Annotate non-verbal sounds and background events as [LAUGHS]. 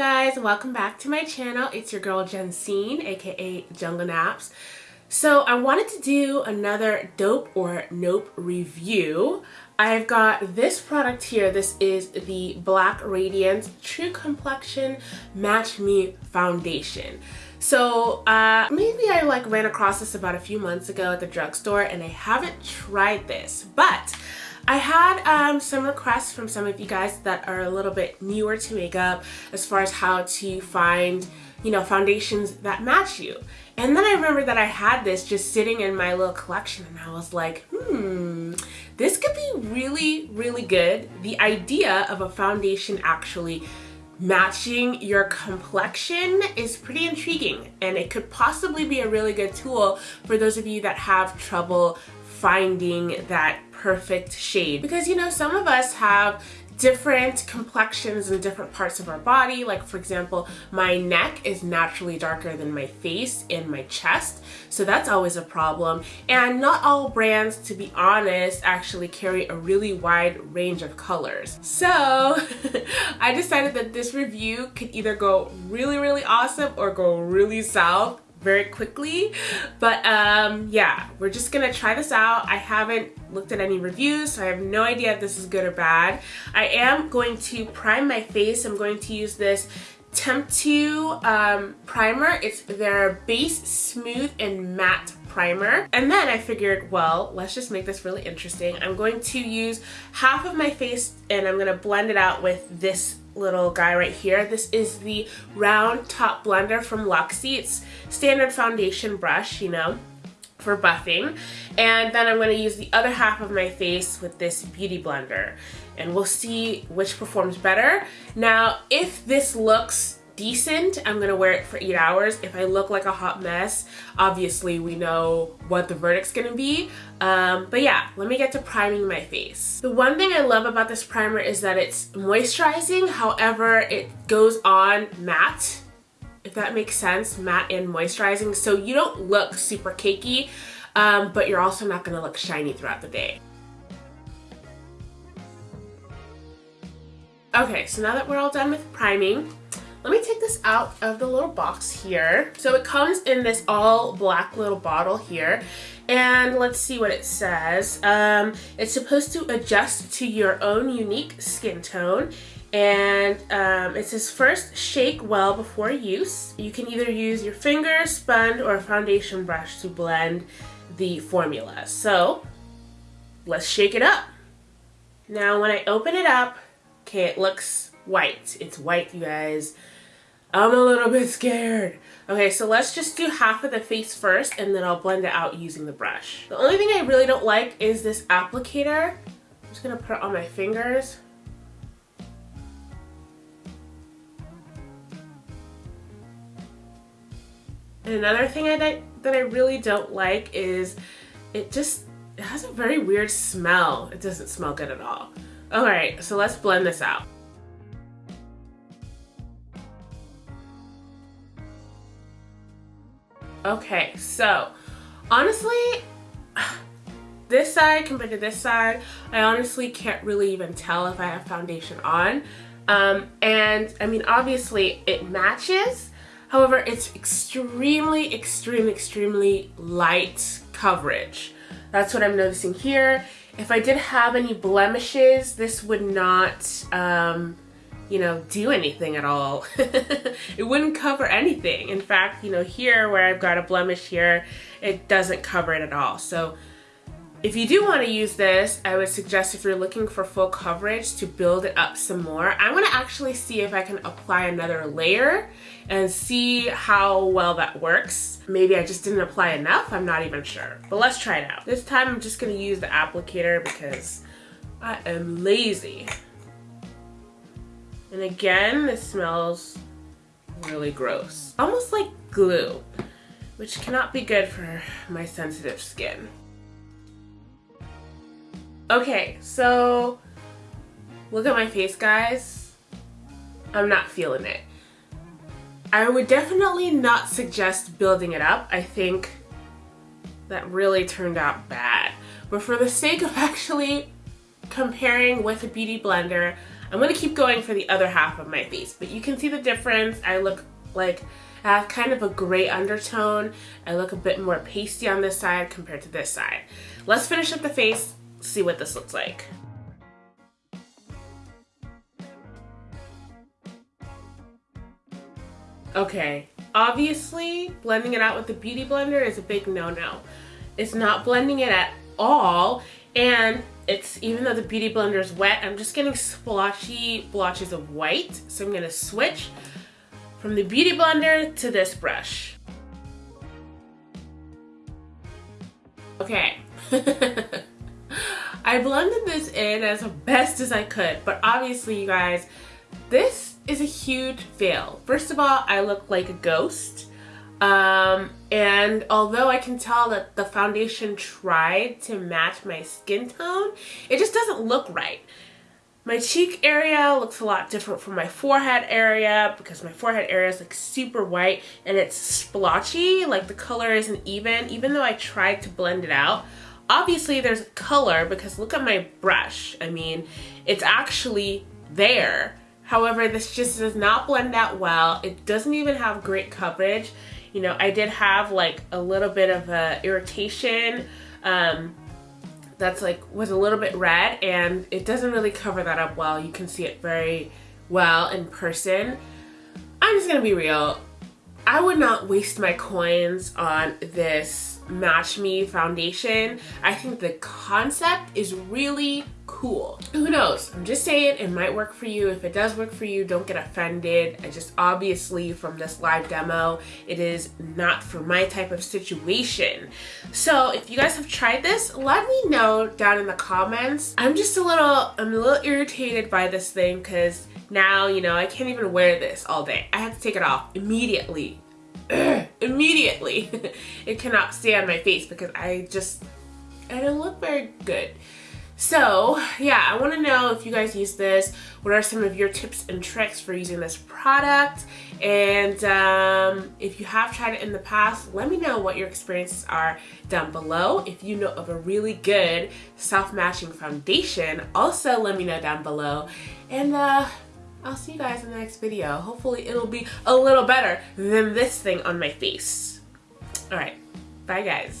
guys? Welcome back to my channel. It's your girl Jensine, aka Jungle Naps. So I wanted to do another dope or nope review. I've got this product here. This is the Black Radiance True Complexion Match Me Foundation. So uh, maybe I like ran across this about a few months ago at the drugstore and I haven't tried this, but I had um, some requests from some of you guys that are a little bit newer to makeup as far as how to find, you know, foundations that match you. And then I remember that I had this just sitting in my little collection and I was like, hmm, this could be really, really good. The idea of a foundation actually matching your complexion is pretty intriguing and it could possibly be a really good tool for those of you that have trouble finding that perfect shade because you know some of us have different complexions in different parts of our body. Like for example, my neck is naturally darker than my face and my chest. So that's always a problem. And not all brands, to be honest, actually carry a really wide range of colors. So [LAUGHS] I decided that this review could either go really, really awesome or go really south very quickly. But um yeah we're just gonna try this out. I haven't looked at any reviews so I have no idea if this is good or bad. I am going to prime my face. I'm going to use this Temptu um, primer. It's their base smooth and matte primer. And then I figured well let's just make this really interesting. I'm going to use half of my face and I'm gonna blend it out with this little guy right here. This is the round top blender from Luxie. It's standard foundation brush, you know, for buffing. And then I'm going to use the other half of my face with this beauty blender. And we'll see which performs better. Now, if this looks decent, I'm gonna wear it for eight hours. If I look like a hot mess, obviously we know what the verdict's gonna be. Um, but yeah, let me get to priming my face. The one thing I love about this primer is that it's moisturizing, however, it goes on matte, if that makes sense, matte and moisturizing. So you don't look super cakey, um, but you're also not gonna look shiny throughout the day. Okay, so now that we're all done with priming, let me take this out of the little box here. So it comes in this all black little bottle here. And let's see what it says. Um, it's supposed to adjust to your own unique skin tone. And um, it says first shake well before use. You can either use your finger, sponge, or a foundation brush to blend the formula. So let's shake it up. Now when I open it up, okay, it looks white. It's white, you guys. I'm a little bit scared. Okay, so let's just do half of the face first and then I'll blend it out using the brush. The only thing I really don't like is this applicator. I'm just gonna put it on my fingers. And another thing I, that I really don't like is it just it has a very weird smell. It doesn't smell good at all. Alright, so let's blend this out. Okay, so honestly, this side compared to this side, I honestly can't really even tell if I have foundation on. Um, and I mean, obviously it matches. However, it's extremely, extremely, extremely light coverage. That's what I'm noticing here. If I did have any blemishes, this would not um, you know, do anything at all. [LAUGHS] it wouldn't cover anything. In fact, you know, here where I've got a blemish here, it doesn't cover it at all. So if you do want to use this, I would suggest if you're looking for full coverage to build it up some more. I'm going to actually see if I can apply another layer and see how well that works. Maybe I just didn't apply enough, I'm not even sure. But let's try it out. This time I'm just going to use the applicator because I am lazy. And again, this smells really gross. Almost like glue, which cannot be good for my sensitive skin. Okay, so look at my face, guys. I'm not feeling it. I would definitely not suggest building it up. I think that really turned out bad. But for the sake of [LAUGHS] actually comparing with a beauty blender, I'm gonna keep going for the other half of my face, but you can see the difference. I look like I have kind of a gray undertone. I look a bit more pasty on this side compared to this side. Let's finish up the face, see what this looks like. Okay, obviously blending it out with the Beauty Blender is a big no-no. It's not blending it at all and it's even though the Beauty Blender is wet, I'm just getting splotchy blotches of white. So I'm gonna switch from the Beauty Blender to this brush. Okay. [LAUGHS] I blended this in as best as I could, but obviously you guys, this is a huge fail. First of all, I look like a ghost. Um, and although I can tell that the foundation tried to match my skin tone, it just doesn't look right. My cheek area looks a lot different from my forehead area because my forehead area is like super white and it's splotchy, like the color isn't even, even though I tried to blend it out. Obviously there's color because look at my brush. I mean, it's actually there. However, this just does not blend out well. It doesn't even have great coverage. You know, I did have like a little bit of a irritation um, that's like was a little bit red and it doesn't really cover that up well. You can see it very well in person. I'm just gonna be real. I would not waste my coins on this Match Me foundation. I think the concept is really cool. Who knows? I'm just saying it might work for you. If it does work for you, don't get offended. I just obviously from this live demo, it is not for my type of situation. So if you guys have tried this, let me know down in the comments. I'm just a little, I'm a little irritated by this thing because now, you know, I can't even wear this all day. I have to take it off immediately. [CLEARS THROAT] immediately. [LAUGHS] it cannot stay on my face because I just, I don't look very good. So yeah, I want to know if you guys use this. What are some of your tips and tricks for using this product? And um, if you have tried it in the past, let me know what your experiences are down below. If you know of a really good self-matching foundation, also let me know down below. And uh, I'll see you guys in the next video. Hopefully it'll be a little better than this thing on my face. All right, bye guys.